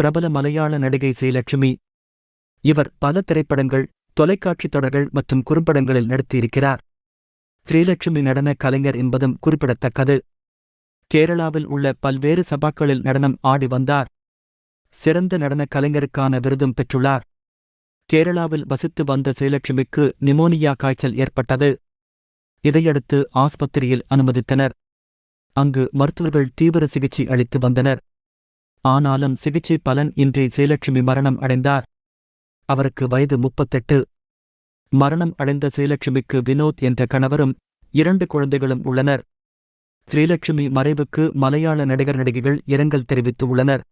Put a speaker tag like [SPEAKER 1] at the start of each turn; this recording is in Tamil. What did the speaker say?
[SPEAKER 1] பிரபல மலையாள நடிகை ஸ்ரீலட்சுமி. இவர் பல திரைப்படங்கள் தொலைக்காட்சித் தொடர்கள் மற்றும் குறும்படங்களில் நடித்திருக்கிறார். ஸ்ரீலட்சுமி நடன கலைஞர் என்பதும் குறிப்பிடத்தக்கது. கேரளாவில் உள்ள பல்வேறு சபாக்களில் நடனம் ஆடி வந்தார். சிறந்த நடன கலைஞருக்கான விருதும் பெற்றுள்ளார். கேரளாவில் வசித்து வந்த ஸ்ரீலட்சுமிக்கு நிமோனியா காய்ச்சல் ஏற்பட்டது. இதையடுத்து ஆஸ்பத்திரியில் அனுமதித்தனர். அங்கு மருத்துவர்கள் தீவிர சிகிச்சை அளித்து வந்தனர். ஆனாலும் சிகிச்சை பலன் இன்றி ஸ்ரீலட்சுமி மரணம் அடைந்தார். அவருக்கு வயது முப்பத்தெட்டு. மரணம் அடைந்த ஸ்ரீலட்சுமிக்கு வினோத் என்ற கணவரும் இரண்டு குழந்தைகளும் உள்ளனர். ஸ்ரீலட்சுமி மறைவுக்கு மலையாள நடிகர் நடிகைகள் இரங்கல் தெரிவித்து உள்ளனர்.